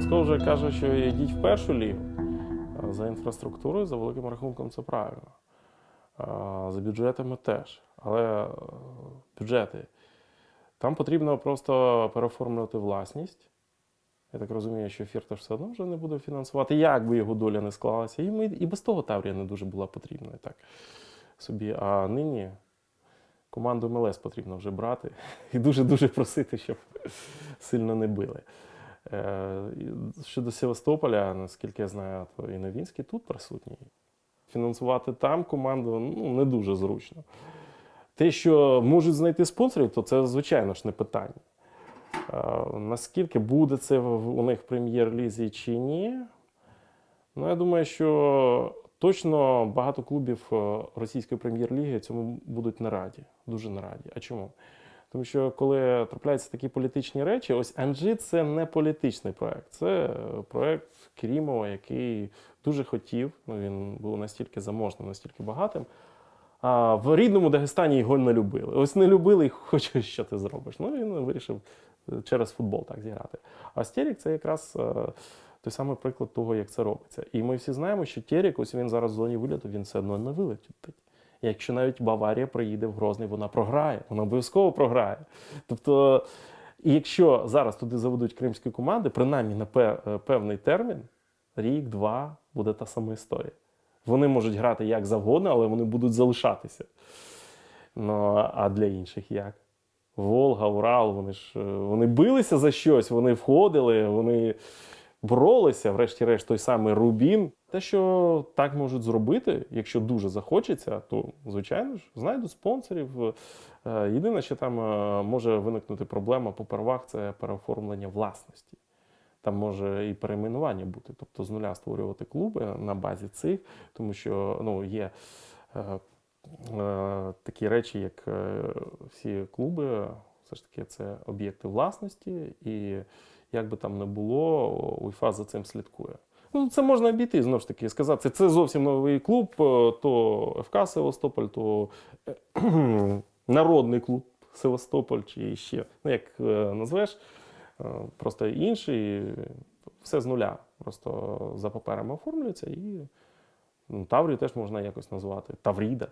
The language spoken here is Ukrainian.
Лосков вже каже, що йдіть в першу лігу. За інфраструктурою, за великим рахунком, це правильно. За бюджетами теж. Але е, бюджети. Там потрібно просто переоформлювати власність. Я так розумію, що Фірташ все одно вже не буде фінансувати, як би його доля не склалася. І, ми, і без того Таврія не дуже була потрібна. Так, собі. А нині команду МЛС потрібно вже брати і дуже-дуже просити, щоб сильно не били. Е, Щодо Севастополя, наскільки я знаю, то і Новінський тут присутній. Фінансувати там команду ну, не дуже зручно. Те, що можуть знайти спонсорів, то це, звичайно ж, не питання. Е, Наскільки буде це у них в прем'єр-лізі чи ні? Ну, я думаю, що точно багато клубів е, російської прем'єр-ліги цьому будуть не раді. Дуже не раді. А чому? Тому що коли трапляються такі політичні речі, ось Анжи це не політичний проект, це е, проект Керімова, який дуже хотів. Ну він був настільки заможним, настільки багатим. А в рідному Дагестані його не любили. Ось не любили і хочеш, що ти зробиш. Ну він вирішив е, через футбол так зіграти. А Стерік це якраз е, той самий приклад того, як це робиться. І ми всі знаємо, що Терік, ось він зараз в зоні виліту, він все одно не вилетить. Якщо навіть Баварія приїде в Грозний, вона програє, вона обов'язково програє. Тобто, якщо зараз туди заведуть кримські команди, принаймні на е, певний термін, рік, два, буде та сама історія. Вони можуть грати як завгодно, але вони будуть залишатися. Ну, а для інших як? Волга, Урал, вони ж е, вони билися за щось, вони входили, вони боролися, врешті-решт, той самий Рубін. Те, що так можуть зробити, якщо дуже захочеться, то звичайно ж знайдуть спонсорів. Е, Єдине, що там е, може виникнути проблема попервах, це переоформлення власності. Там може і перейменування бути, тобто з нуля створювати клуби на базі цих, тому що ну, є е, е, такі речі, як е, всі клуби, все ж таки це об'єкти власності, і як би там не було, УЄФА за цим слідкує. Ну, це можна обійти, знову ж таки, сказати, це, зовсім новий клуб, е, то ФК Севастополь, то е, народний клуб Севастополь, чи ще, ну як е, назвеш, просто інший, все з нуля. Просто за паперами оформлюється і ну, Таврію теж можна якось назвати. Тавріда.